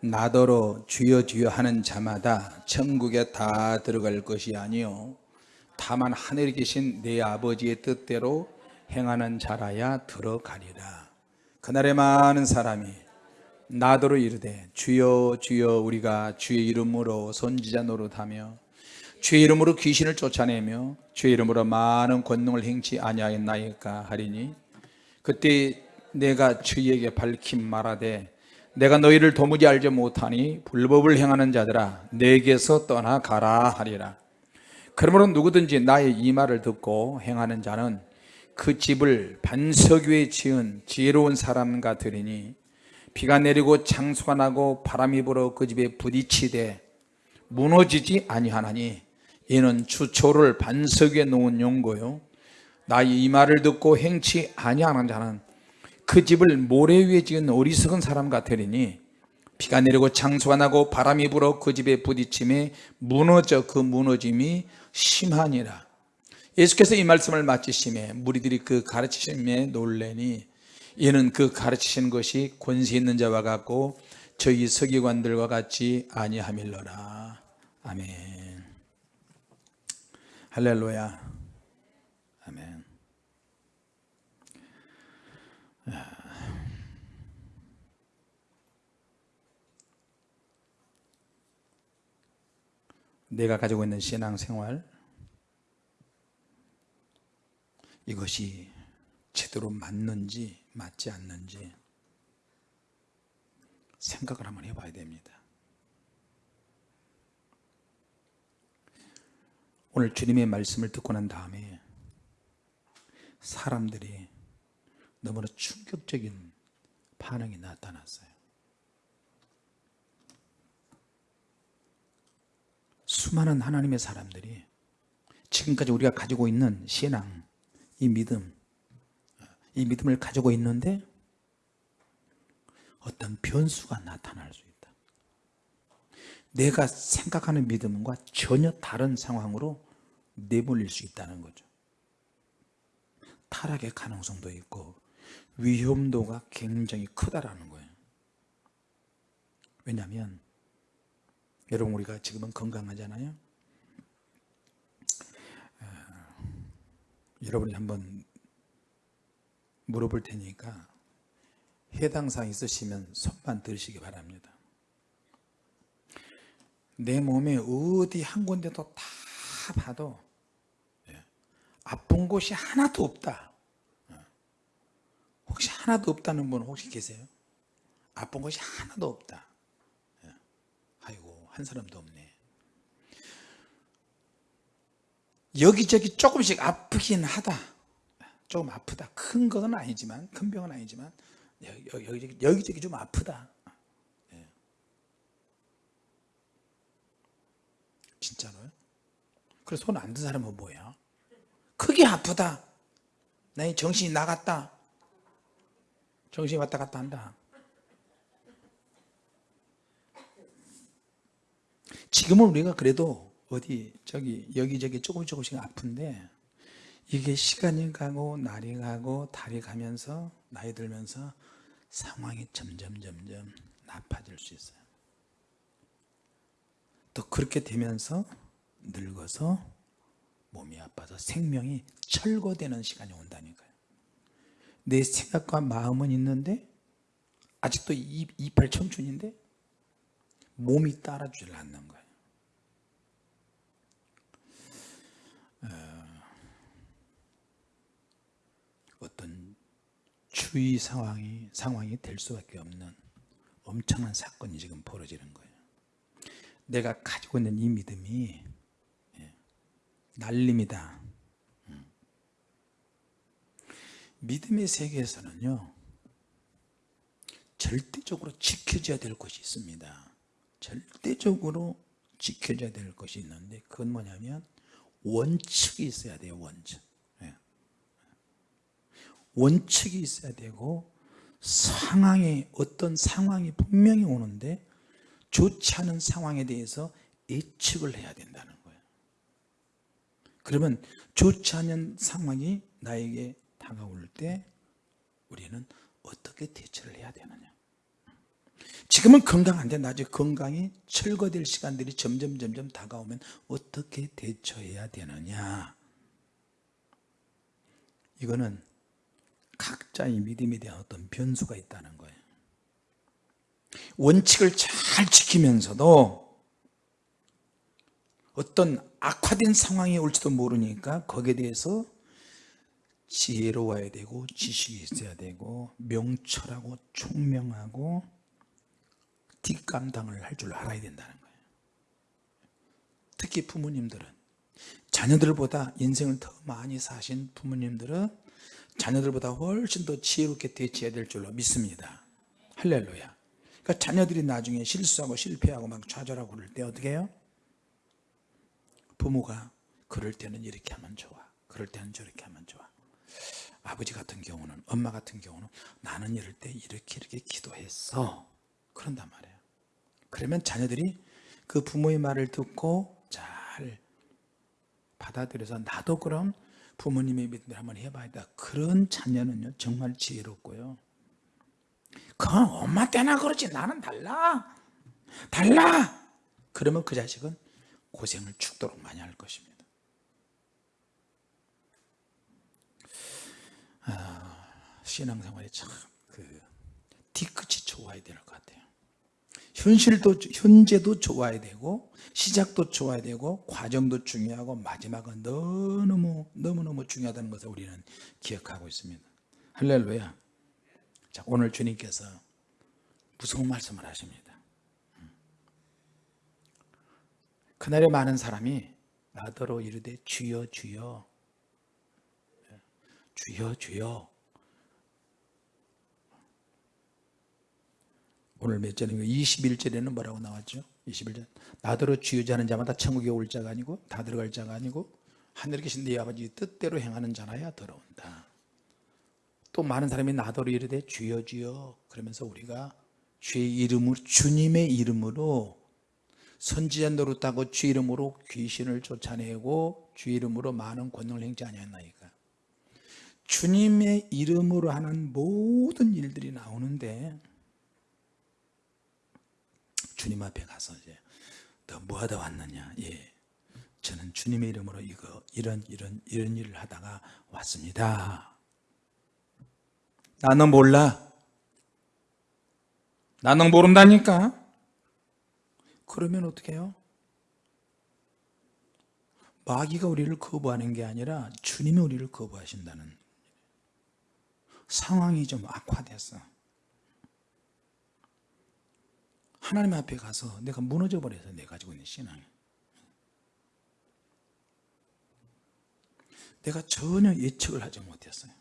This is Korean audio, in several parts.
나더러 주여 주여 하는 자마다 천국에 다 들어갈 것이 아니요. 다만 하늘에 계신 내 아버지의 뜻대로 행하는 자라야 들어가리라. 그날에 많은 사람이 나더러 이르되 주여 주여 우리가 주의 이름으로 선지자 노릇하며 주의 이름으로 귀신을 쫓아내며 주의 이름으로 많은 권능을 행치 아니하였나이까 하리니 그때 내가 주에게 밝힌 말하되 내가 너희를 도무지 알지 못하니 불법을 행하는 자들아 내게서 떠나가라 하리라. 그러므로 누구든지 나의 이 말을 듣고 행하는 자는 그 집을 반석 위에 지은 지혜로운 사람과 들으니 비가 내리고 장수가 나고 바람이 불어 그 집에 부딪히되 무너지지 아니하나니 이는 추초를 반석 위에 놓은 용고요. 나의 이 말을 듣고 행치 아니하는 자는 그 집을 모래 위에 지은 어리석은 사람 같으리니 비가 내리고 장수가 나고 바람이 불어 그 집에 부딪힘에 무너져 그 무너짐이 심하니라. 예수께서 이 말씀을 마치심에 무리들이 그 가르치심에 놀래니 이는 그 가르치신 것이 권세 있는 자와 같고 저희 서기관들과 같이 아니함일러라. 아멘. 할렐루야 아멘 내가 가지고 있는 신앙생활 이것이 제대로 맞는지 맞지 않는지 생각을 한번 해봐야 됩니다. 오늘 주님의 말씀을 듣고 난 다음에 사람들이 너무나 충격적인 반응이 나타났어요 수많은 하나님의 사람들이 지금까지 우리가 가지고 있는 신앙 이 믿음 이 믿음을 가지고 있는데 어떤 변수가 나타날 수 있다. 내가 생각하는 믿음과 전혀 다른 상황으로 내몰릴 수 있다는 거죠. 타락의 가능성도 있고 위험도가 굉장히 크다라는 거예요. 왜냐하면 여러분 우리가 지금은 건강하잖아요 여러분이 한번 물어볼 테니까 해당 사항 있으시면 손만 들으시기 바랍니다 내 몸에 어디 한 군데도 다 봐도 예, 아픈 곳이 하나도 없다 예. 혹시 하나도 없다는 분 혹시 계세요? 아픈 곳이 하나도 없다 한 사람도 없네. 여기저기 조금씩 아프긴 하다. 조금 아프다. 큰 것은 아니지만 큰 병은 아니지만 여기저기, 여기저기 좀 아프다. 예. 진짜로요? 그래서 손 안 든 사람은 뭐야? 크게 아프다. 나 정신이 나갔다. 정신이 왔다 갔다 한다 지금은 우리가 그래도 어디 저기 여기저기 조금 조금씩 아픈데 이게 시간이 가고 날이 가고 달이 가면서 나이 들면서 상황이 점점 점점 나빠질 수 있어요. 또 그렇게 되면서 늙어서 몸이 아파서 생명이 철거되는 시간이 온다니까요. 내 생각과 마음은 있는데 아직도 이빨 청춘인데 몸이 따라주질 않는 거예요 어떤 주의 상황이 상황이 될 수밖에 없는 엄청난 사건이 지금 벌어지는 거예요. 내가 가지고 있는 이 믿음이 예, 날림이다. 음. 믿음의 세계에서는요 절대적으로 지켜져야 될 것이 있습니다. 절대적으로 지켜져야 될 것이 있는데 그건 뭐냐면 원칙이 있어야 돼요 원칙 원칙이 있어야 되고 상황이 어떤 상황이 분명히 오는데 좋지 않은 상황에 대해서 예측을 해야 된다는 거예요. 그러면 좋지 않은 상황이 나에게 다가올 때 우리는 어떻게 대처를 해야 되느냐? 지금은 건강한데 나중에 건강이 철거될 시간들이 점점 점점 다가오면 어떻게 대처해야 되느냐? 이거는 각자의 믿음에 대한 어떤 변수가 있다는 거예요. 원칙을 잘 지키면서도 어떤 악화된 상황이 올지도 모르니까 거기에 대해서 지혜로워야 되고 지식이 있어야 되고 명철하고 총명하고 뒷감당을 할 줄 알아야 된다는 거예요. 특히 부모님들은. 자녀들보다 인생을 더 많이 사신 부모님들은 자녀들보다 훨씬 더 지혜롭게 대처해야 될 줄로 믿습니다. 할렐루야. 그러니까 자녀들이 나중에 실수하고 실패하고 막 좌절하고 그럴 때 어떻게 해요? 부모가 그럴 때는 이렇게 하면 좋아. 그럴 때는 저렇게 하면 좋아. 아버지 같은 경우는 엄마 같은 경우는 나는 이럴 때 이렇게 이렇게 기도했어 그런단 말이에요. 그러면 자녀들이 그 부모의 말을 듣고 잘 받아들여서 나도 그럼 부모님의 믿음을 한번 해봐야겠다. 그런 자녀는요 정말 지혜롭고요. 그건 엄마 때나 그렇지 나는 달라. 달라! 그러면 그 자식은 고생을 죽도록 많이 할 것입니다. 아, 신앙생활이 참그 뒤끝이 좋아야 될 것 같아요 현실도 현재도 좋아야 되고 시작도 좋아야 되고 과정도 중요하고 마지막은 너무너무 너무너무 중요하다는 것을 우리는 기억하고 있습니다. 할렐루야. 자 오늘 주님께서 무서운 말씀을 하십니다. 그날에 많은 사람이 나더러 이르되 주여 주여. 주여 주여 오늘 몇 절인가? 21절에는 뭐라고 나왔죠? 21절. 나더러 주여 자는 자마다 천국에 올 자가 아니고 다 들어갈 자가 아니고 하늘에 계신 네 아버지 뜻대로 행하는 자나야 들어온다. 또 많은 사람이 나더러 이르되 주여 주여 그러면서 우리가 주의 이름으로 주님의 이름으로 선지자 노릇하고 주 이름으로 귀신을 쫓아내고 주 이름으로 많은 권능을 행치 아니하나이까? 주님의 이름으로 하는 모든 일들이 나오는데 주님 앞에 가서 이제 너 뭐하다 왔느냐. 예. 저는 주님의 이름으로 이거 이런 이런 이런 일을 하다가 왔습니다. 나는 몰라? 나는 모른다니까? 그러면 어떻게 해요? 마귀가 우리를 거부하는 게 아니라 주님이 우리를 거부하신다는 상황이 좀 악화됐어 하나님 앞에 가서 내가 무너져 버려서 내가 가지고 있는 신앙. 내가 전혀 예측을 하지 못했어요.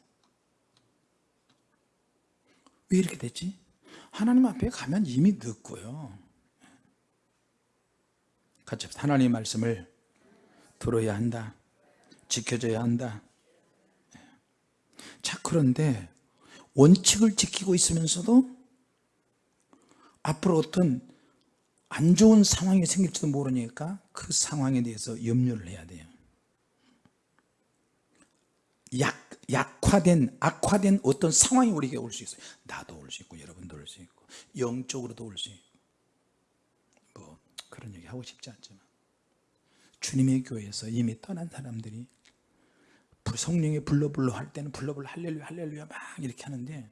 왜 이렇게 됐지? 하나님 앞에 가면 이미 늦고요. 같이 하나님의 말씀을 들어야 한다. 지켜줘야 한다. 자 그런데 원칙을 지키고 있으면서도 앞으로 어떤 안 좋은 상황이 생길지도 모르니까 그 상황에 대해서 염려를 해야 돼요. 약, 약화된 악화된 어떤 상황이 우리에게 올 수 있어요. 나도 올 수 있고 여러분도 올 수 있고 영적으로도 올 수 있고. 뭐 그런 얘기 하고 싶지 않지만. 주님의 교회에서 이미 떠난 사람들이 성령이 불러 불러 할 때는 불러 불러 할렐루야 할렐루야 막 이렇게 하는데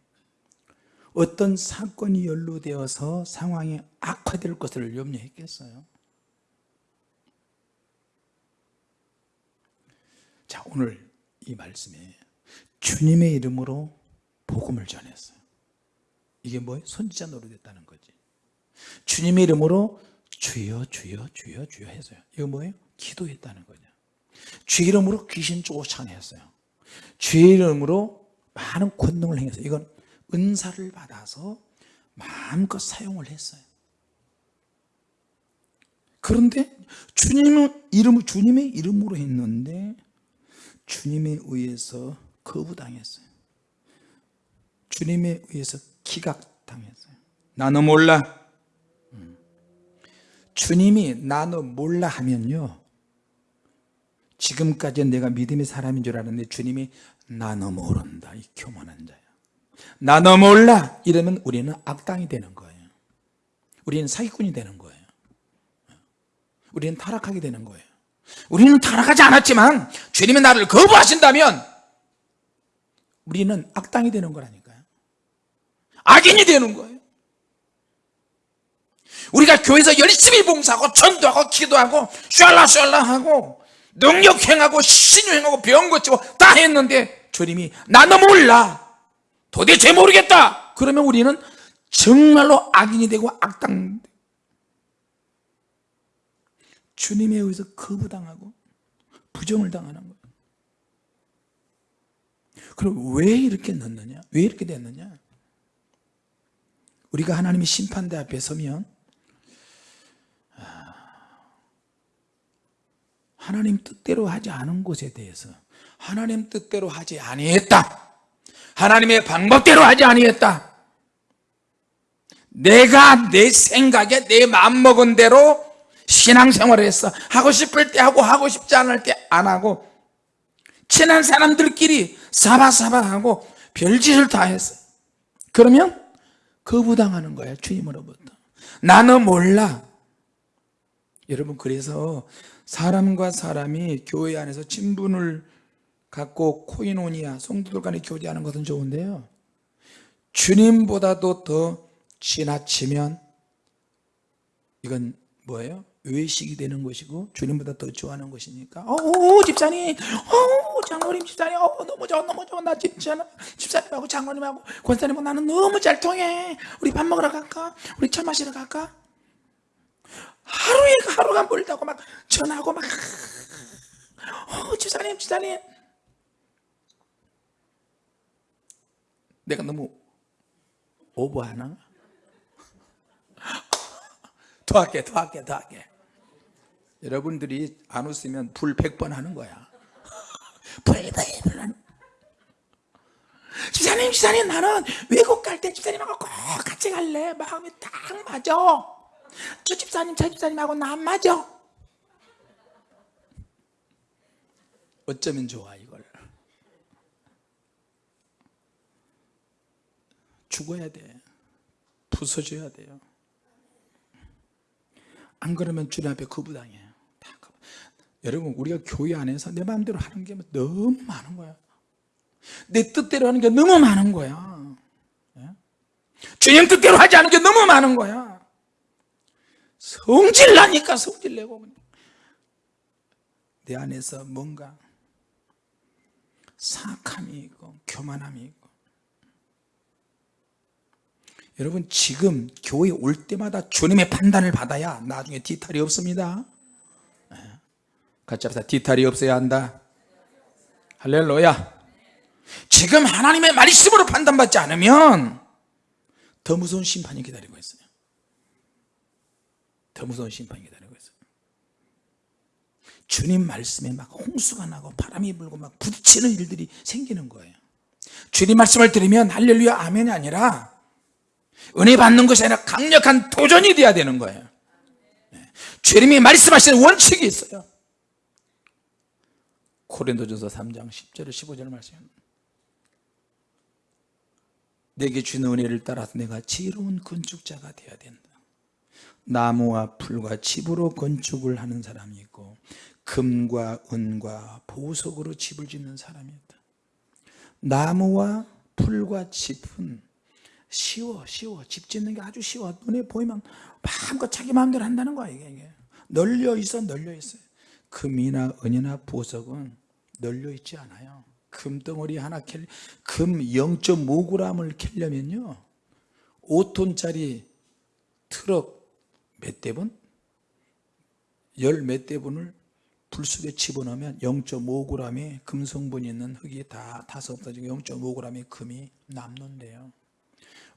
어떤 사건이 연루되어서 상황이 악화될 것을 염려했겠어요? 자 오늘 이 말씀에 주님의 이름으로 복음을 전했어요. 이게 뭐예요? 선지자 노릇했다는 거지. 주님의 이름으로 주여 주여 주여 주여 했어요. 이거 뭐예요? 기도했다는 거냐. 주 이름으로 귀신 쫓아냈어요. 주 이름으로 많은 권능을 행했어요. 이건 은사를 받아서 마음껏 사용을 했어요. 그런데 주님의 이름 주님의 이름으로 했는데 주님에 의해서 거부당했어요. 주님에 의해서 기각당했어요. 나는 몰라. 음. 주님이 나는 몰라 하면요. 지금까지 내가 믿음의 사람인 줄 알았는데 주님이 나는 모른다. 이 교만한 자야 나너 몰라. 이러면 우리는 악당이 되는 거예요. 우리는 사기꾼이 되는 거예요. 우리는 타락하게 되는 거예요. 우리는 타락하지 않았지만 주님이 나를 거부하신다면 우리는 악당이 되는 거라니까요. 악인이 되는 거예요. 우리가 교회에서 열심히 봉사하고 전도하고 기도하고 샬라샬라 하고 능력행하고 신유행하고 병 고치고 다 했는데 주님이 나는 몰라 도대체 모르겠다. 그러면 우리는 정말로 악인이 되고 악당. 주님에 의해서 거부당하고 부정을 당하는 거예요. 그럼 왜 이렇게 넣느냐? 왜 이렇게 됐느냐? 우리가 하나님의 심판대 앞에 서면 하나님 뜻대로 하지 않은 것에 대해서 하나님 뜻대로 하지 아니했다 하나님의 방법대로 하지 아니했다. 내가 내 생각에 내 마음먹은 대로 신앙생활을 했어. 하고 싶을 때 하고 하고 싶지 않을 때 안 하고 친한 사람들끼리 사바사바하고 별짓을 다 했어. 그러면 거부당하는 거야 주님으로부터. 나는 몰라. 여러분 그래서 사람과 사람이 교회 안에서 친분을 갖고 코이노니아 성도들 간에 교제하는 것은 좋은데요. 주님보다도 더 지나치면 이건 뭐예요? 외식이 되는 것이고 주님보다 더 좋아하는 것이니까. 어 집사님! 어 장로님 집사님! 어 너무 좋아 너무 좋아. 나 집사님 집사님하고 장로님하고 권사님하고 나는 너무 잘 통해. 우리 밥 먹으러 갈까? 우리 차 마시러 갈까? 하루에 하루가 멀다고 막 전화하고 막. 어, 집사님 집사님 내가 너무 오버하나? 더 할게 더 할게 더 할게. 여러분들이 안 웃으면 불 100번 하는 거야. 불 100번 하는 집사님 집사님 나는 외국 갈 때 집사님하고 꼭 같이 갈래? 마음이 딱 맞아. 저 집사님 저 집사님하고 나 안 맞아. 어쩌면 좋아 이걸 죽어야 돼 부서져야 돼요 안 그러면 주님 앞에 거부당해요. 여러분 우리가 교회 안에서 내 마음대로 하는 게 너무 많은 거야 내 뜻대로 하는 게 너무 많은 거야 예? 주님 뜻대로 하지 않은 게 너무 많은 거야 성질 나니까 성질 내고. 내 안에서 뭔가 사악함이 있고 교만함이 있고 여러분 지금 교회 올 때마다 주님의 판단을 받아야 나중에 뒤탈이 없습니다. 예. 같이 합시다. 뒤탈이 없어야 한다. 할렐루야. 지금 하나님의 말씀으로 판단받지 않으면 더 무서운 심판이 기다리고 있어요. 더 무서운 심판이 기다리고 있어요. 주님 말씀에 막 홍수가 나고 바람이 불고 막 부딪히는 일들이 생기는 거예요. 주님 말씀을 들으면 할렐루야 아멘이 아니라 은혜 받는 것이 아니라 강력한 도전이 돼야 되는 거예요. 네. 주님이 말씀하시는 원칙이 있어요. 고린도전서 3장 10절 15절 말씀. 내게 주는 은혜를 따라서 내가 지혜로운 건축자가 되어야 된다. 나무와 풀과 집으로 건축을 하는 사람이 있고 금과 은과 보석으로 집을 짓는 사람이 있다. 나무와 풀과 집은 쉬워 쉬워. 집 짓는 게 아주 쉬워. 눈에 보이면 마음껏 자기 마음대로 한다는 거야 이게. 널려 있어 널려 있어요 금이나 은이나 보석은 널려 있지 않아요. 금덩어리 하나 캘, 금 0.5g을 캘려면요 5톤짜리 트럭 몇 대분? 열 몇 대분을 불 속에 집어넣으면 0.5g의 금성분이 있는 흙이 다 타서 없어지고 0.5g의 금이 남는데요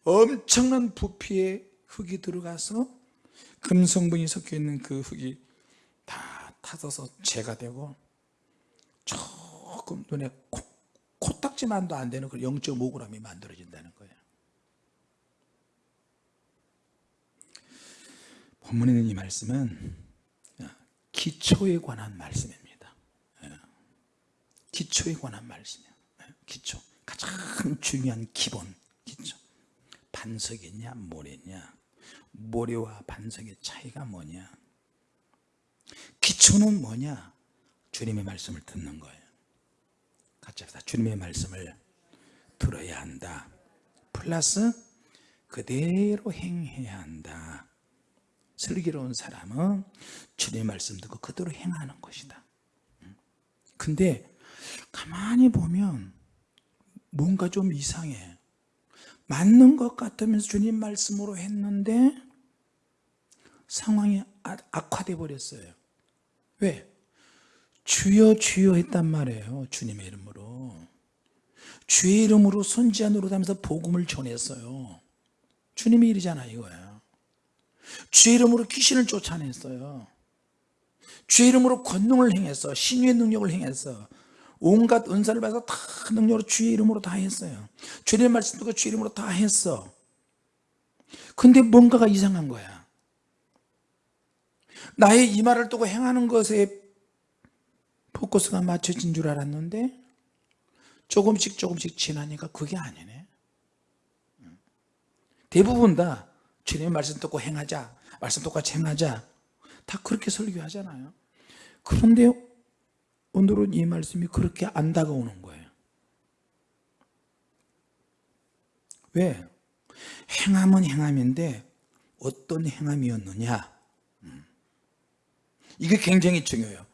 엄청난 부피의 흙이 들어가서 금성분이 섞여 있는 그 흙이 다 타서서 재가 되고 조금 눈에 코, 코딱지만도 안 되는 그 0.5g이 만들어진다는 거예요. 본문에 있는 이 말씀은 기초에 관한 말씀입니다. 기초에 관한 말씀이에요. 기초. 가장 중요한 기본 반석이냐? 모래냐? 모래와 반석의 차이가 뭐냐? 기초는 뭐냐? 주님의 말씀을 듣는 거예요. 같이 합시다. 주님의 말씀을 들어야 한다. 플러스 그대로 행해야 한다. 슬기로운 사람은 주님의 말씀 듣고 그대로 행하는 것이다. 근데 가만히 보면 뭔가 좀 이상해 맞는 것 같으면서 주님 말씀으로 했는데 상황이 아- 악화돼 버렸어요. 왜? 주여 주여 했단 말이에요 주님의 이름으로. 주의 이름으로 선지자 노릇하면서 복음을 전했어요. 주님의 일이잖아 이거야. 주의 이름으로 귀신을 쫓아냈어요. 주의 이름으로 권능을 행했어. 신유의 능력을 행했어 온갖 은사를 받아서 다 능력으로 주의 이름으로 다 했어요. 주님의 말씀 듣고 주의 이름으로 다 했어. 근데 뭔가가 이상한 거야. 나의 이 말을 두고 행하는 것에 포커스가 맞춰진 줄 알았는데 조금씩 조금씩 지나니까 그게 아니네. 대부분 다 주님의 말씀 듣고 행하자 말씀 똑같이 행하자 다 그렇게 설교하잖아요. 그런데 오늘은 이 말씀이 그렇게 안 다가오는 거예요. 왜? 행함은 행함인데 어떤 행함이었느냐? 음. 이게 굉장히 중요해요.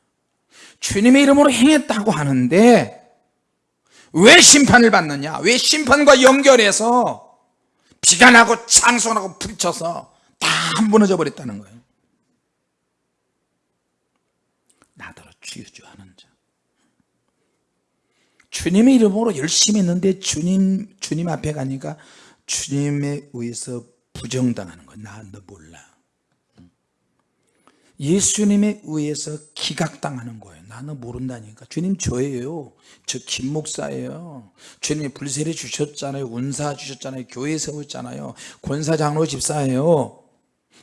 주님의 이름으로 행했다고 하는데 왜 심판을 받느냐? 왜 심판과 연결해서 비가 나고 창son하고 부딪혀서 다 무너져 버렸다는 거예요? 나더러 주유주하는 자 주님의 이름으로 열심히 했는데 주님 주님 앞에 가니까 주님에 의해서 부정당하는 거야 나너 몰라. 예수님에 의해서 기각당하는 거예요. 나는 모른다니까. 주님 저예요. 저 김 목사예요. 주님이 불세례 주셨잖아요. 운사 주셨잖아요. 교회 세웠잖아요. 권사 장로 집사예요.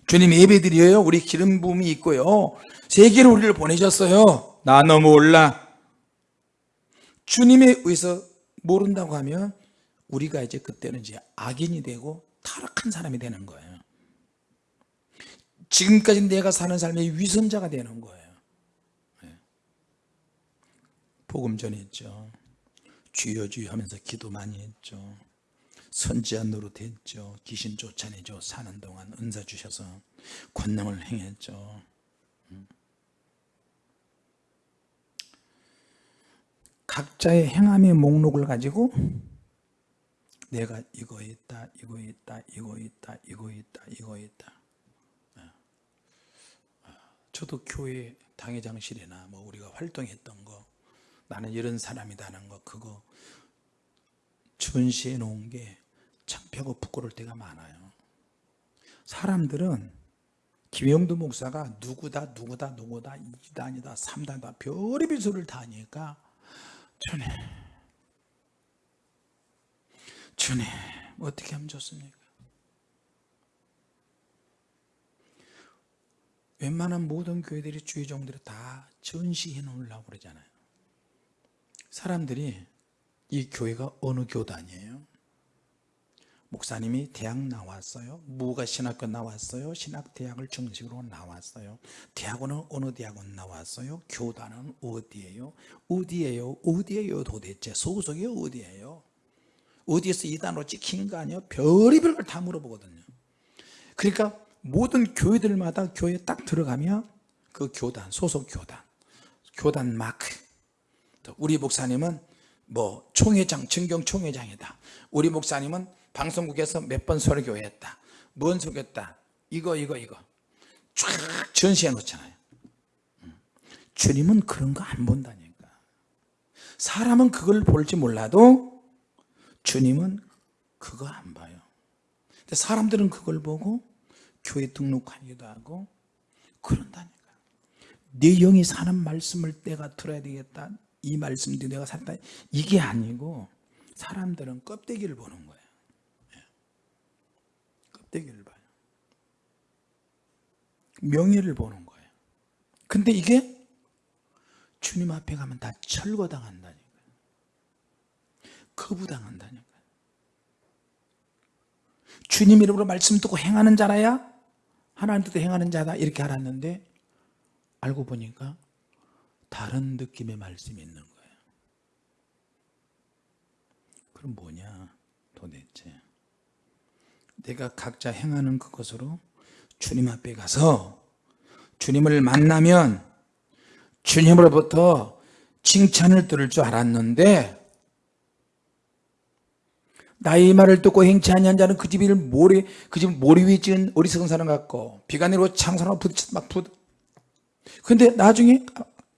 주님 예배 드려요. 우리 기름 부음이 있고요. 세계로 우리를 보내셨어요. 나너 몰라 주님에 의해서 모른다고 하면 우리가 이제 그때는 이제 악인이 되고 타락한 사람이 되는 거예요. 지금까지 내가 사는 삶의 위선자가 되는 거예요. 네. 복음 전했죠. 주여 주여 하면서 기도 많이 했죠. 선지자 노릇 했죠. 귀신 쫓아내죠. 사는 동안 은사 주셔서 권능을 행했죠 각자의 행함의 목록을 가지고 내가 이거 있다 이거 있다 이거 있다 이거 있다 이거 있다. 저도 교회 당회장실이나 뭐 우리가 활동했던 거 나는 이런 사람이다는 거 그거 전시해 놓은 게 창피하고 부끄러울 때가 많아요. 사람들은 김영두 목사가 누구다 누구다 누구다 2단이다 3단이다 별의별 소리를 다 하니까 주님. 주님 어떻게 하면 좋습니까? 웬만한 모든 교회들이 주의 종들이 다 전시해 놓으려고 그러잖아요. 사람들이 이 교회가 어느 교단이에요 목사님이 대학 나왔어요. 무가 신학교 나왔어요. 신학대학을 정식으로 나왔어요. 대학원은 어느 대학원 나왔어요? 교단은 어디예요? 어디예요? 어디예요 도대체? 소속이 어디예요? 어디에서 이단으로 찍힌 거 아니에요? 별의별 걸 다 물어보거든요. 그러니까 모든 교회들마다 교회에 딱 들어가면 그 교단 소속 교단 교단 마크. 또 우리 목사님은 뭐 총회장 증경 총회장이다. 우리 목사님은 방송국에서 몇 번 설교했다. 뭔 설교했다. 이거 이거 이거. 쫙 전시해 놓잖아요. 음. 주님은 그런 거 안 본다니까. 사람은 그걸 볼지 몰라도 주님은 그거 안 봐요. 근데 사람들은 그걸 보고 교회 등록하기도 하고 그런다니까. 내 영이 사는 말씀을 내가 들어야 되겠다. 이 말씀도 내가 살다. 이게 아니고 사람들은 껍데기를 보는 거예요. 예. 껍데기를 봐요. 명예를 보는 거예요. 근데 이게 주님 앞에 가면 다 철거당한다니까요. 거부당한다니까요. 주님 이름으로 말씀 듣고 행하는 자라야? 하나님 뜻대로 행하는 자다. 이렇게 알았는데 알고 보니까 다른 느낌의 말씀이 있는 거예요. 그럼 뭐냐 도대체 내가 각자 행하는 그것으로 주님 앞에 가서 주님을 만나면 주님으로부터 칭찬을 들을 줄 알았는데 나의 말을 듣고 행치 아니한 자는 그 집을 모래 그 집을 모래 위에 지은 어리석은 사람 같고 비가 내리고 부딪혀 막 부. 근데 나중에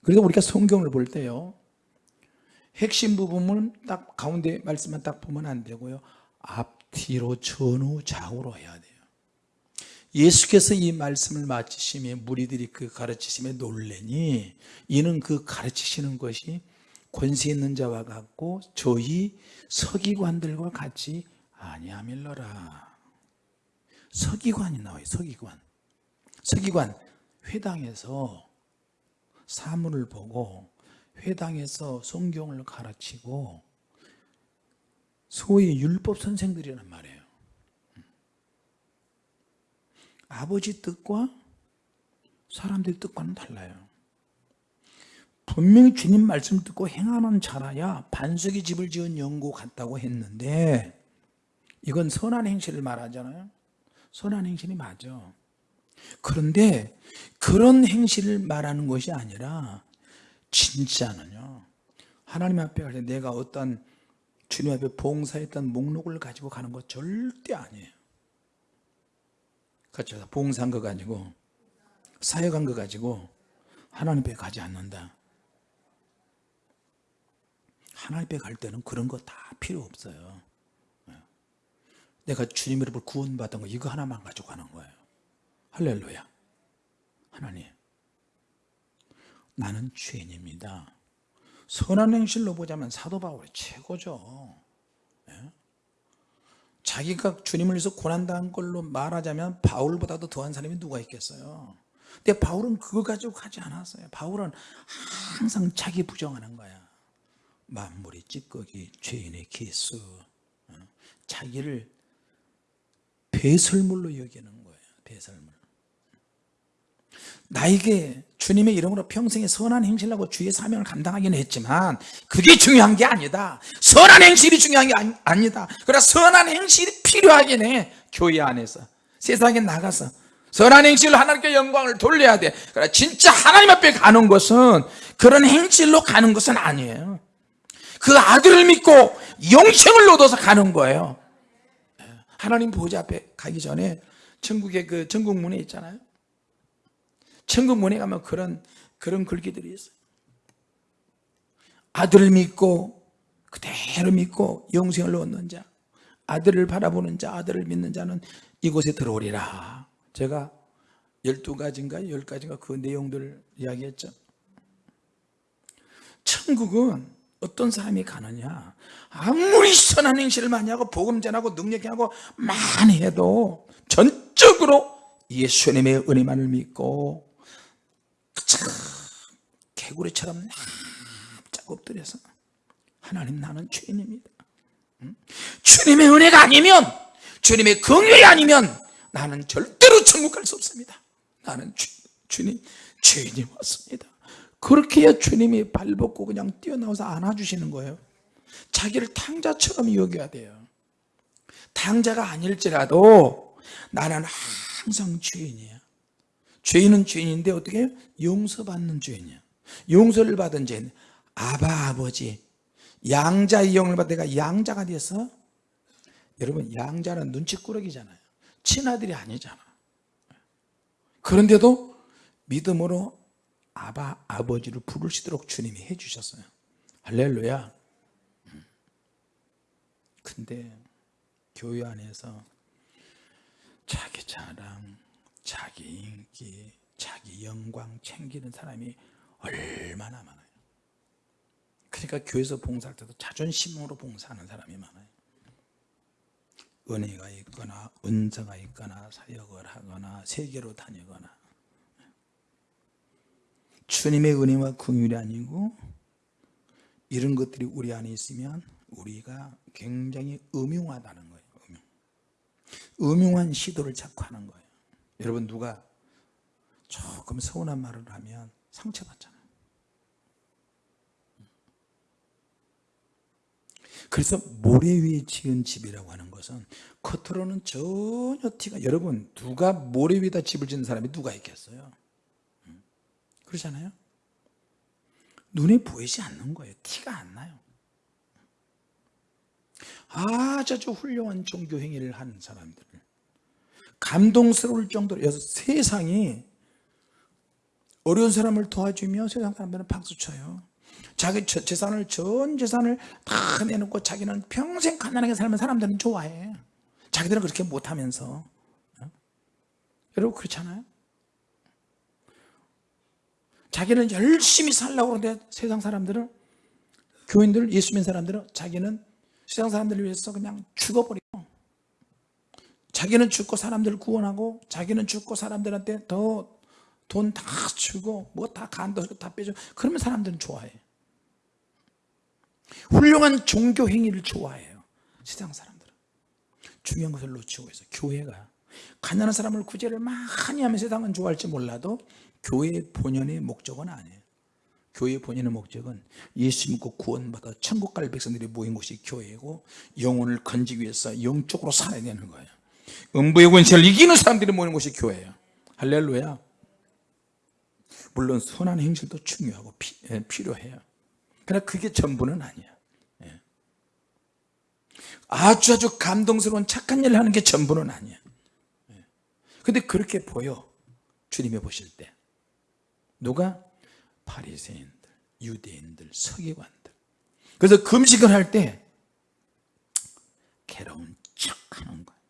그래서 우리가 성경을 볼 때요 핵심 부분은 딱 가운데 말씀만 딱 보면 안 되고요 앞 뒤로 전후 좌우로 해야 돼요. 예수께서 이 말씀을 마치시며 무리들이 그 가르치심에 놀래니 이는 그 가르치시는 것이 권세 있는 자와 같고 저희 서기관들과 같이 아니함일러라. 서기관이 나와요 서기관. 서기관 회당에서 사물을 보고 회당에서 성경을 가르치고 소위 율법 선생들이란 말이에요. 아버지 뜻과 사람들 뜻과는 달라요. 분명히 주님 말씀 듣고 행하는 자라야 반석이 집을 지은 영구 같다고 했는데 이건 선한 행실을 말하잖아요. 선한 행실이 맞아. 그런데 그런 행실을 말하는 것이 아니라 진짜는요. 하나님 앞에 갈 때 내가 어떤 주님 앞에 봉사했던 목록을 가지고 가는 것 절대 아니에요. 그렇죠 봉사한 거 가지고 사역한 거 가지고 하나님 앞에 가지 않는다. 하나님 앞에 갈 때는 그런 거 다 필요 없어요. 내가 주님 이름으로 구원받은 거 이거 하나만 가지고 가는 거예요. 할렐루야. 하나님 나는 죄인입니다 선한 행실로 보자면 사도 바울이 최고죠. 예? 자기가 주님을 위해서 고난당한 걸로 말하자면 바울보다도 더한 사람이 누가 있겠어요? 근데 바울은 그거 가지고 가지 않았어요. 바울은 항상 자기 부정하는 거야. 만물이 찌꺼기 죄인의 기수. 어? 자기를 배설물로 여기는 거예요. 배설물 나에게 주님의 이름으로 평생에 선한 행실을 하고 주의 사명을 감당하기는 했지만 그게 중요한 게 아니다. 선한 행실이 중요한 게 아니, 아니 다. 그러나 선한 행실이 필요하긴 해 교회 안에서. 세상에 나가서. 선한 행실로 하나님께 영광을 돌려야 돼. 그러나 진짜 하나님 앞에 가는 것은 그런 행실로 가는 것은 아니에요. 그 아들을 믿고 영생을 얻어서 가는 거예요. 하나님 보좌 앞에 가기 전에 천국의 그 전국문에 있잖아요 천국 문에 가면 그런 그런 글귀들이 있어요. 아들을 믿고 그대로 믿고 영생을 얻는 자 아들을 바라보는 자 아들을 믿는 자는 이곳에 들어오리라. 제가 12가지인가 10가지인가 그 내용들을 이야기했죠. 천국은 어떤 사람이 가느냐? 아무리 선한 행실을 많이 하고 복음 전하고 능력이 하고 많이 해도 전적으로 예수님의 은혜만을 믿고 참 개구리처럼 납작 엎드려서 하나님 나는 죄인입니다. 응? 주님의 은혜가 아니면 주님의 긍휼이 아니면 나는 절대로 천국 갈 수 없습니다. 나는 주, 주님 죄인이 왔습니다. 그렇게 해야 주님이 발벗고 그냥 뛰어나와서 안아주시는 거예요. 자기를 탕자처럼 여겨야 돼요. 탕자가 아닐지라도 나는 항상 죄인이야 죄인은 죄인인데 어떻게 해요? 용서받는 죄인이야 용서를 받은 죄인 아바 아버지 양자의 영을 받아 내가 양자가 돼서 여러분 양자는 눈치꾸러기잖아요. 친아들이 아니잖아. 그런데도 믿음으로 아바 아버지를 부르시도록 주님이 해주셨어요. 할렐루야. 근데 교회 안에서 자기 자랑 자기 인기 자기 영광 챙기는 사람이 얼마나 많아요? 그러니까 교회에서 봉사할 때도 자존심으로 봉사하는 사람이 많아요. 은혜가 있거나 은사가 있거나 사역을 하거나 세계로 다니거나. 주님의 은혜와 긍휼이 아니고 이런 것들이 우리 안에 있으면 우리가 굉장히 음흉하다는 거예요 음흉. 음흉한 시도를 자꾸 하는 거예요. 여러분 누가 조금 서운한 말을 하면 상처받잖아요. 그래서 모래 위에 지은 집이라고 하는 것은 겉으로는 전혀 티가 여러분 누가 모래 위에다 집을 짓는 사람이 누가 있겠어요? 음. 그러잖아요? 눈에 보이지 않는 거예요. 티가 안 나요. 아주 훌륭한 종교 행위를 하는 사람들 감동스러울 정도로 세상이 어려운 사람을 도와주며 세상 사람들은 박수 쳐요. 자기 저- 재산을 전 재산을 다 내놓고 자기는 평생 가난하게 살면 사람들은 좋아해. 자기들은 그렇게 못하면서. 어? 여러분 그렇잖아요? 자기는 열심히 살려고 그러는데 세상 사람들은 교인들 예수 믿는 사람들은 자기는 세상 사람들을 위해서 그냥 죽어버리고 자기는 죽고 사람들을 구원하고 자기는 죽고 사람들한테 더 돈 다 주고 뭐 다 간도 다 빼줘. 그러면 사람들은 좋아해. 훌륭한 종교 행위를 좋아해요. 세상 사람들은. 중요한 것을 놓치고 있어요. 교회가. 가난한 사람을 구제를 많이 하면 세상은 좋아할지 몰라도 교회의 본연의 목적은 아니에요. 교회의 본연의 목적은 예수 믿고 구원받아 천국 갈 백성들이 모인 곳이 교회고 영혼을 건지기 위해서 영적으로 살아야 되는 거예요. 음부의 권세를 이기는 사람들이 모이는 곳이 교회예요. 할렐루야 물론 선한 행실도 중요하고 피, 예, 필요해요 그러나 그게 전부는 아니야 예. 아주 아주 감동스러운 착한 일을 하는 게 전부는 아니야 예. 근데 그렇게 보여 주님이 보실 때 누가? 바리새인들, 유대인들, 서기관들 그래서 금식을 할 때 괴로운 척 하는 거예요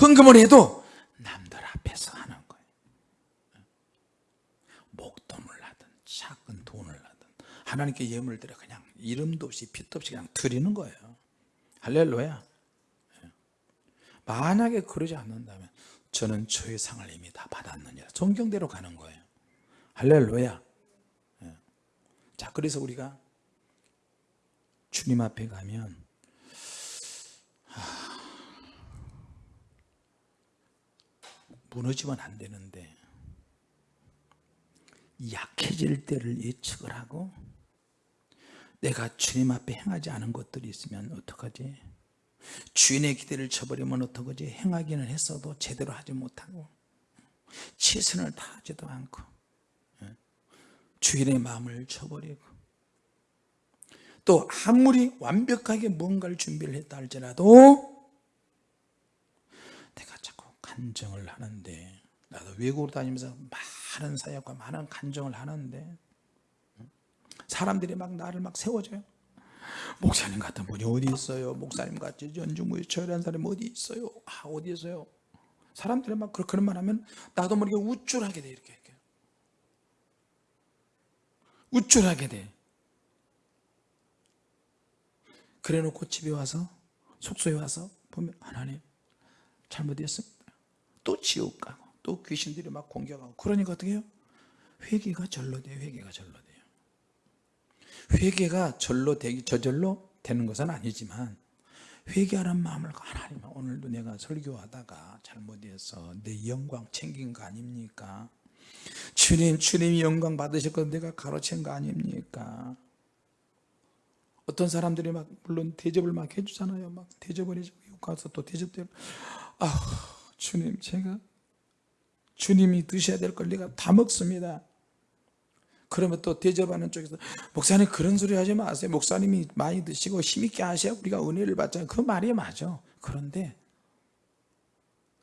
헌금을 해도 남들 앞에서 하는 거예요 목돈을 하든 작은 돈을 하나님께 예물을 드려. 그냥 이름도 없이 빛도 없이 그냥 드리는 거예요. 할렐루야. 예. 만약에 그러지 않는다면 저는 저의 상을 이미 다 받았느니라. 성경대로 가는 거예요. 할렐루야. 예. 자 그래서 우리가 주님 앞에 가면 하, 무너지면 안 되는데 약해질 때를 예측을 하고 내가 주님 앞에 행하지 않은 것들이 있으면 어떡하지? 주인의 기대를 쳐버리면 어떡하지? 행하기는 했어도 제대로 하지 못하고 최선을 다하지도 않고 예. 주인의 마음을 쳐버리고 또 아무리 완벽하게 뭔가를 준비를 했다 할지라도 내가 자꾸 간정을 하는데 나도 외국으로 다니면서 많은 사역과 많은 간정을 하는데 사람들이 막 나를 막 세워줘요. 목사님 같은 분이 어디 있어요? 목사님 같이 연중무휴 처리한 사람이 어디 있어요? 아 어디 있어요? 사람들이 막 그런 말 하면 나도 모르게 우쭐하게 돼 이렇게, 이렇게. 우쭐하게 돼. 그래 놓고 집에 와서 숙소에 와서 보면 하나님 잘못했습니다. 또 지옥 가고 또 귀신들이 막 공격하고. 그러니까 어떻게 해요? 회개가 절로 돼요 회개가 절로 돼요 회개가 절로 되기 저절로 되는 것은 아니지만 회개하는 마음을 하나님 오늘도 내가 설교하다가 잘못해서 내 영광 챙긴 거 아닙니까? 주님 주님이 영광 받으셨거든 내가 가로챈 거 아닙니까? 어떤 사람들이 막 물론 대접을 막 해주잖아요. 막 대접을 해주고 가서 또 대접대로 아 주님 제가 주님이 드셔야 될 걸 내가 다 먹습니다 그러면 또 대접하는 쪽에서 목사님 그런 소리 하지 마세요. 목사님이 많이 드시고 힘있게 하셔야 우리가 은혜를 받잖아요. 그 말이 맞아. 그런데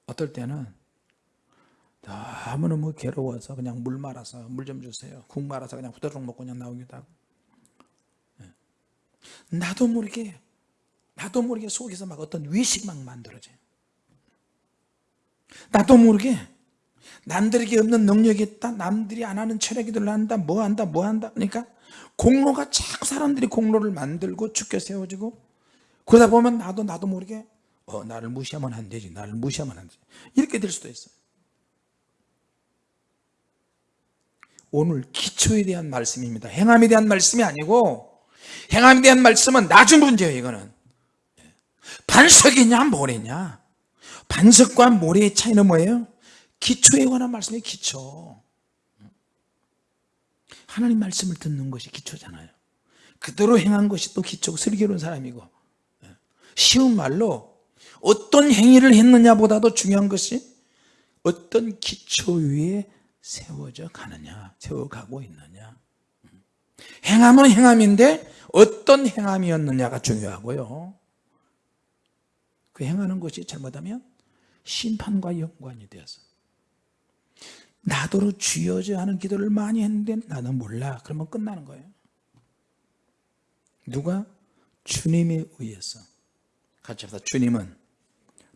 어떨 때는 너무너무 괴로워서 그냥 물 말아서 물 좀 주세요. 국 말아서 그냥 후다닥 먹고 그냥 나오기도 하고. 예. 나도 모르게 나도 모르게 속에서 막 어떤 위식 막 만들어져요. 나도 모르게 남들에게 없는 능력이 있다. 남들이 안 하는 철학기들을 한다. 뭐 한다 뭐 한다. 그러니까 공로가 자꾸 사람들이 공로를 만들고 죽게 세워지고 그러다 보면 나도 나도 모르게 어 나를 무시하면 안 되지. 나를 무시하면 안 되지. 이렇게 될 수도 있어요. 오늘 기초에 대한 말씀입니다. 행함에 대한 말씀이 아니고 행함에 대한 말씀은 나중 문제예요 이거는. 반석이냐 모래냐? 반석과 모래의 차이는 뭐예요? 기초에 관한 말씀이 기초. 하나님 말씀을 듣는 것이 기초잖아요. 그대로 행한 것이 또 기초고 슬기로운 사람이고. 쉬운 말로 어떤 행위를 했느냐보다도 중요한 것이 어떤 기초 위에 세워져 가느냐 세워가고 있느냐. 행함은 행함인데 어떤 행함이었느냐가 중요하고요. 그 행하는 것이 잘못하면 심판과 연관이 되어서 나더러 주여져 하는 기도를 많이 했는데 나는 몰라. 그러면 끝나는 거예요. 누가? 주님에 의해서. 같이 합시다. 주님은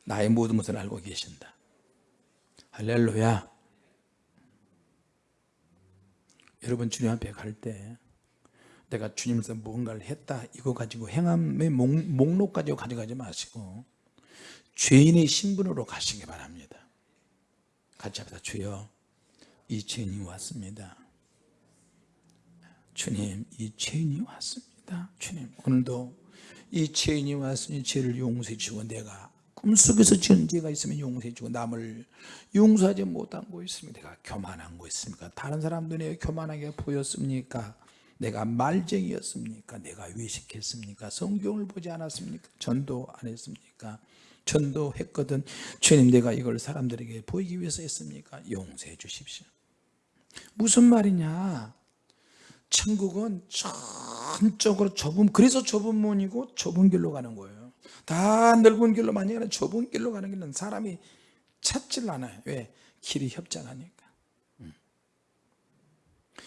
나의 모든 것을 알고 계신다. 할렐루야. 여러분 주님 앞에 갈 때 내가 주님께서 뭔가를 했다 이거 가지고 행함의 목, 목록 가지고 가져가지 마시고 죄인의 신분으로 가시기 바랍니다. 같이 합시다. 주여 이 죄인이 왔습니다. 주님 이 죄인이 왔습니다. 주님 오늘도 이 죄인이 왔으니 죄를 용서해 주고 내가 꿈속에서 지은 죄가 있으면 용서해 주고 남을 용서하지 못한 거 있으면 내가 교만한 거 있습니까? 다른 사람들 내가 교만하게 보였습니까? 내가 말쟁이였습니까? 내가 외식했습니까? 성경을 보지 않았습니까? 전도 안 했습니까 전도했거든. 주님 내가 이걸 사람들에게 보이기 위해서 했습니까? 용서해 주십시오. 무슨 말이냐? 천국은 전적으로 좁은 그래서 좁은 문이고 좁은 길로 가는 거예요. 다 넓은 길로만 아니라 좁은 길로 가는 길은 사람이 찾질 않아요. 왜? 길이 협착하니까. 음.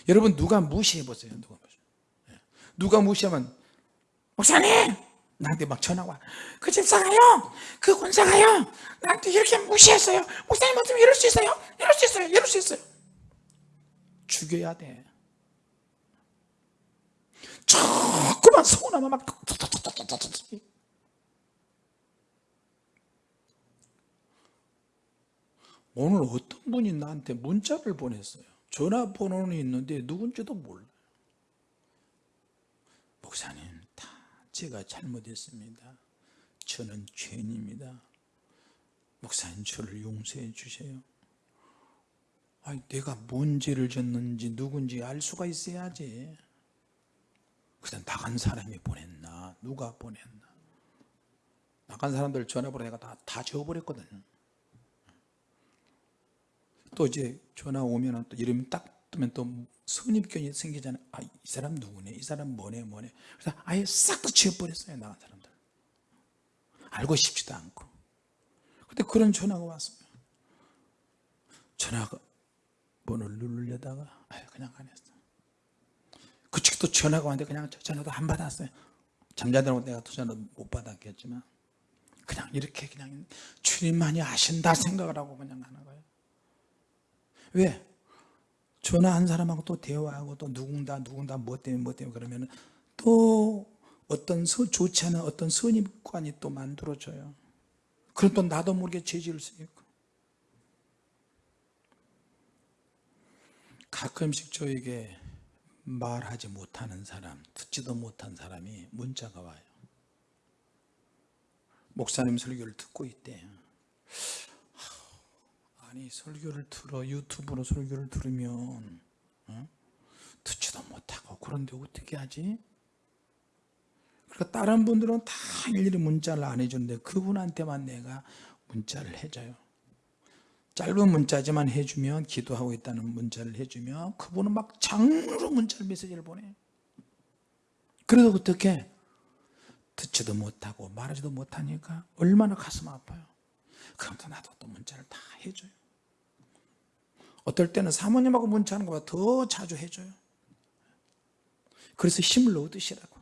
여러분 누가 무시해 보세요? 누가 무시 예. 누가 무시하면 목사님 나한테 막 전화가 와그 집사가요 그 권사가요 나한테 이렇게 무시했어요? 목사님 어떻게 이럴 수 있어요? 이럴 수 있어요? 이럴 수 있어요? 죽여야 돼. 자꾸만 서운하면 막 오늘 어떤 분이 나한테 문자를 보냈어요? 전화번호는 있는데 누군지도 몰라요. 목사님 다 제가 잘못했습니다. 저는 죄인입니다. 목사님 저를 용서해 주세요. 아니, 내가 뭔 죄를 졌는지 누군지 알 수가 있어야지. 그냥 나간 사람이 보냈나? 누가 보냈나? 나간 사람들 전화번호 내가 다, 다 지워버렸거든요 또 이제 전화 오면 또 이름이 딱 뜨면 또 선입견이 생기잖아요. 아, 이 사람 누구네? 이 사람 뭐네? 뭐네? 그래서 아예 싹 다 지워버렸어요 나간 사람들. 알고 싶지도 않고. 근데 그런 전화가 왔어요 전화가 번호를 누르려다가 아유, 그냥 안 했어 그 측도 전화가 왔는데 그냥 전화도 안 받았어요. 잠자느라고 내가 또 전화 못 받았겠지만 그냥 이렇게 그냥 주님만이 아신다 생각을 하고 그냥 하는 거예요. 왜? 전화 한 사람하고 또 대화하고 또 누군가 누군가 뭐 때문에 뭐 때문에 그러면 또 어떤 서, 좋지 않은 어떤 선입관이 또 만들어져요. 그럼 또 나도 모르게 죄질을 수 있고. 가끔씩 저에게 말하지 못하는 사람 듣지도 못한 사람이 문자가 와요. 목사님 설교를 듣고 있대요 아니 설교를 들어 유튜브로 설교를 들으면 어? 듣지도 못하고 그런데 어떻게 하지? 그러니까 다른 분들은 다 일일이 문자를 안 해주는데 그분한테만 내가 문자를 해줘요. 짧은 문자지만 해주면 기도하고 있다는 문자를 해주면 그분은 막 장으로 문자를 메시지를 보내. 그래도 어떻게? 듣지도 못하고 말하지도 못하니까 얼마나 가슴 아파요. 그럼 또 나도 또 문자를 다 해줘요 어떨 때는 사모님하고 문자하는 것보다 더 자주 해줘요. 그래서 힘을 얻으시라고.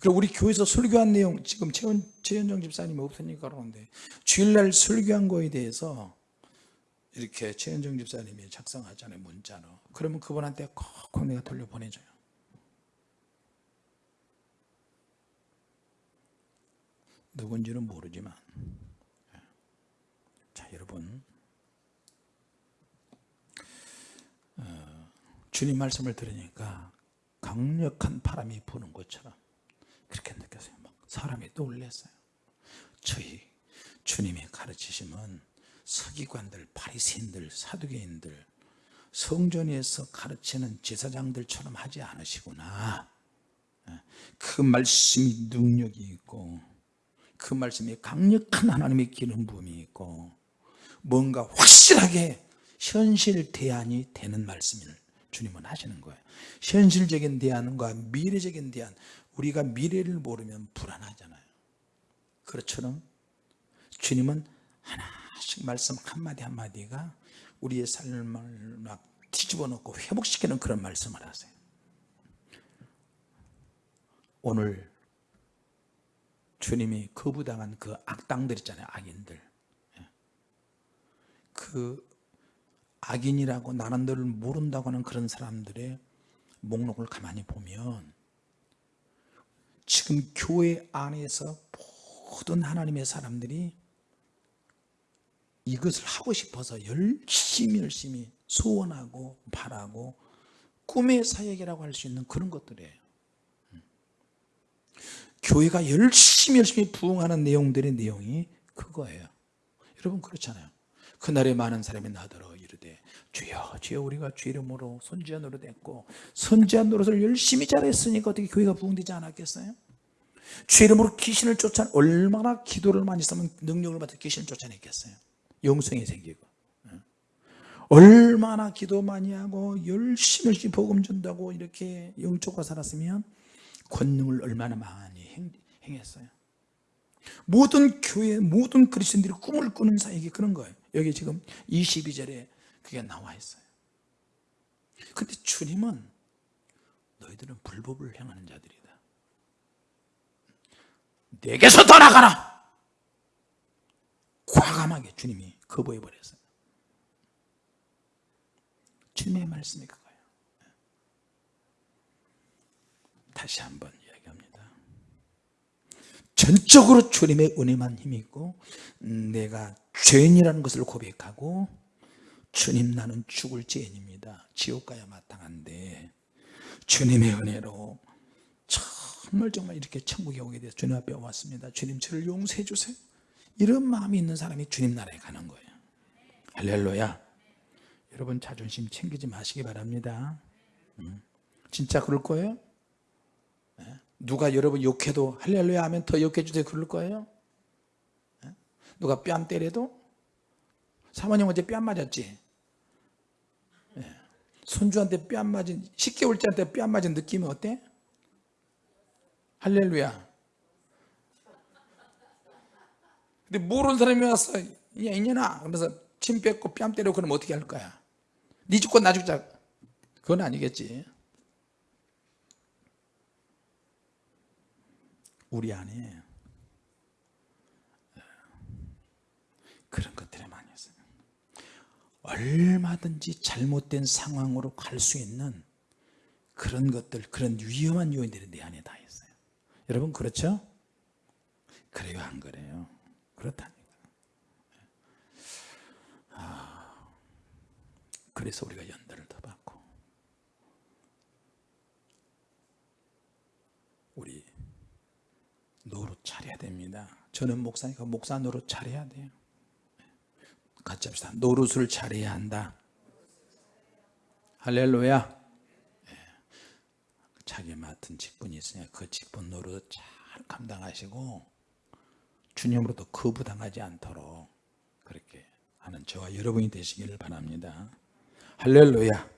그리고 우리 교회에서 설교한 내용 지금 최현, 최현정 집사님이 없으니까 그러는데 주일날 설교한 거에 대해서 이렇게 최현정 집사님이 작성하잖아요 문자로. 그러면 그분한테 꼭 내가 돌려보내줘요. 누군지는 모르지만. 자 여러분 주님 말씀을 들으니까 강력한 바람이 부는 것처럼 그렇게 느꼈어요. 막 사람이 놀랐어요. 저희 주님의 가르치심은 서기관들, 바리새인들, 사두개인들 성전에서 가르치는 제사장들처럼 하지 않으시구나. 그 말씀이 능력이 있고 그 말씀에 강력한 하나님의 기름 부음이 있고 뭔가 확실하게 현실 대안이 되는 말씀을 주님은 하시는 거예요. 현실적인 대안과 미래적인 대안 우리가 미래를 모르면 불안하잖아요. 그렇처럼 주님은 하나씩 말씀 한마디 한마디가 우리의 삶을 막 뒤집어 놓고 회복시키는 그런 말씀을 하세요. 오늘 주님이 거부당한 그 악당들 있잖아요 악인들. 예. 그 악인이라고 너를 모른다고 하는 그런 사람들의 목록을 가만히 보면 지금 교회 안에서 모든 하나님의 사람들이 이것을 하고 싶어서 열심히 열심히 소원하고 바라고 꿈의 사역이라고 할 수 있는 그런 것들이에요. 교회가 열심히 열심히 부응하는 내용들의 내용이 그거예요. 여러분 그렇잖아요. 그날에 많은 사람이 나더러 주여 주여 우리가 주 이름으로 선지자 노릇 했고 선지자 노릇을 열심히 잘했으니까 어떻게 교회가 부흥되지 않았겠어요? 주 이름으로 귀신을 쫓아 얼마나 기도를 많이 했으면 능력을 받아 귀신을 쫓아냈겠어요? 영성이 생기고. 얼마나 기도 많이 하고 열심히 열심히 복음 전다고 이렇게 영적으로 살았으면 권능을 얼마나 많이 행, 행했어요? 모든 교회 모든 그리스도인들이 꿈을 꾸는 사역이 그런 거예요. 여기 지금 22절에 그게 나와 있어요. 근데 주님은 너희들은 불법을 행하는 자들이다. 내게서 떠나가라! 과감하게 주님이 거부해 버렸어요. 주님의 말씀이 그거예요. 다시 한번 이야기합니다. 전적으로 주님의 은혜만 힘이 있고 음, 내가 죄인이라는 것을 고백하고 주님 나는 죽을 죄인입니다 지옥 가야 마땅한데 주님의 은혜로 정말 정말 이렇게 천국에 오게 돼서 주님 앞에 왔습니다 주님 저를 용서해 주세요 이런 마음이 있는 사람이 주님 나라에 가는 거예요 할렐루야 여러분 자존심 챙기지 마시기 바랍니다 음. 진짜 그럴 거예요? 예? 누가 여러분 욕해도 할렐루야 하면 더 욕해 주세요 그럴 거예요? 예? 누가 뺨 때려도 사모님 어제 뺨 맞았지? 예. 손주한테 뺨 맞은 10개월째한테 뺨 맞은 느낌이 어때? 할렐루야 근데 모르는 사람이 왔어 야 이년아 그러면서 침 뱉고 뺨 때리고 그러면 어떻게 할 거야 네 죽고 나 죽자 그건 아니겠지 우리 안에 그런 있어요 얼마든지 잘못된 상황으로 갈 수 있는 그런 것들 그런 위험한 요인들이 내 안에 다 있어요 여러분 그렇죠? 그래요 안 그래요? 그렇다니까 아, 그래서 우리가 연단을 더 받고 우리 노릇 잘해야 됩니다 저는 목사니까 목사 노릇 잘해야 돼요 같이 합시다. 노릇을 잘해야 한다. 할렐루야. 예. 자기 맡은 직분이 있으니까 그 직분 노릇 잘 감당하시고 주님으로부터 거부당하지 않도록 그렇게 하는 저와 여러분이 되시기를 바랍니다. 할렐루야